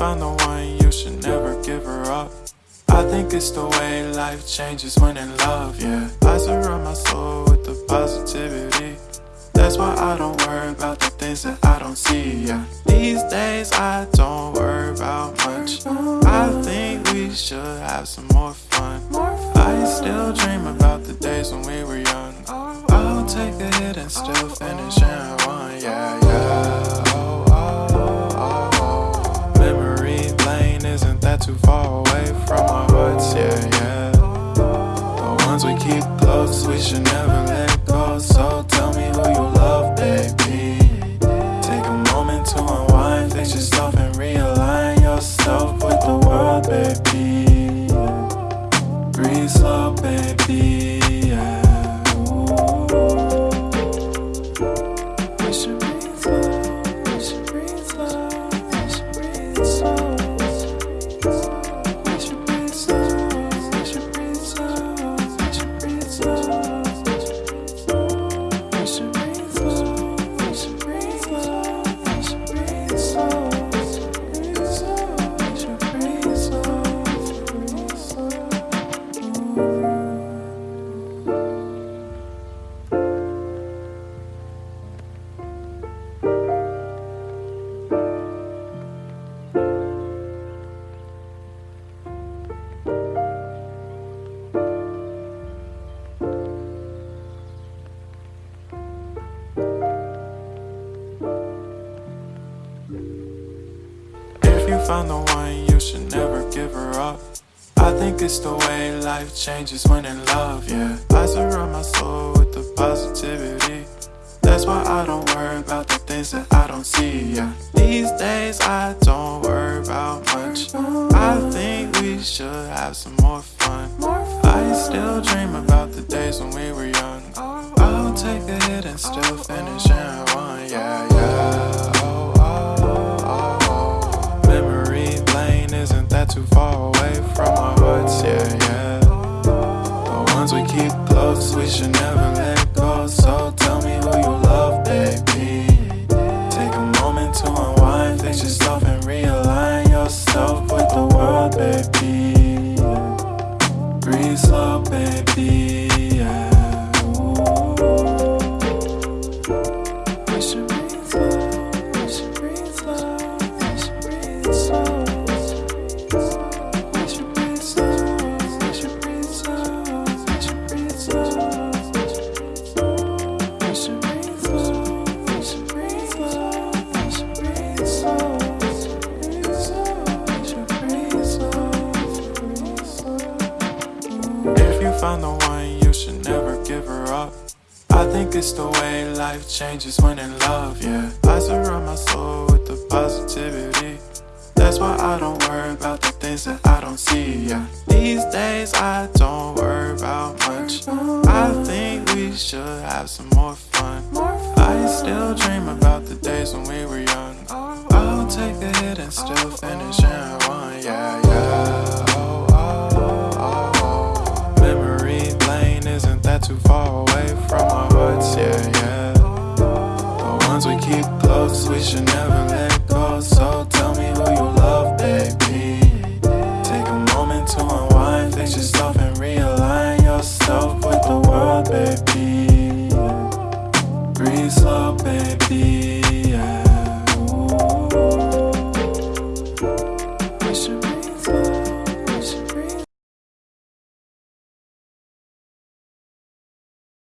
found the one, you should never give her up. I think it's the way life changes when in love, yeah. I surround my soul with the positivity. That's why I don't worry about the things that I don't see, yeah. These days I don't worry about much. I think we should have some more fun. I still dream about the days when we were young. I'll take a hit and still finish in one, yeah, yeah. Too far away from our hearts, yeah, yeah. The ones we keep close, we should never let go. So tell me who you love, baby. Take a moment to unwind, fix yourself and realign yourself with the world, baby. Breathe slow, baby. Yeah. Ooh. You found the one, you should never give her up. I think it's the way life changes when in love, yeah. I surround my soul with the positivity. That's why I don't worry about the things that I don't see, yeah. These days I don't worry about much. I think we should have some more fun. I still dream about the days when we were young. I'll take a hit and still finish found the one, you should never give her up. I think it's the way life changes when in love, yeah. I surround my soul with the positivity. That's why I don't worry about the things that I don't see, yeah. These days I don't worry about much. I think we should have some more fun. I still dream about the days when we were young. I'll take a hit and still finish in one, yeah, yeah. we should never let go. So tell me who you love, baby. Take a moment to unwind, fix yourself and realign yourself.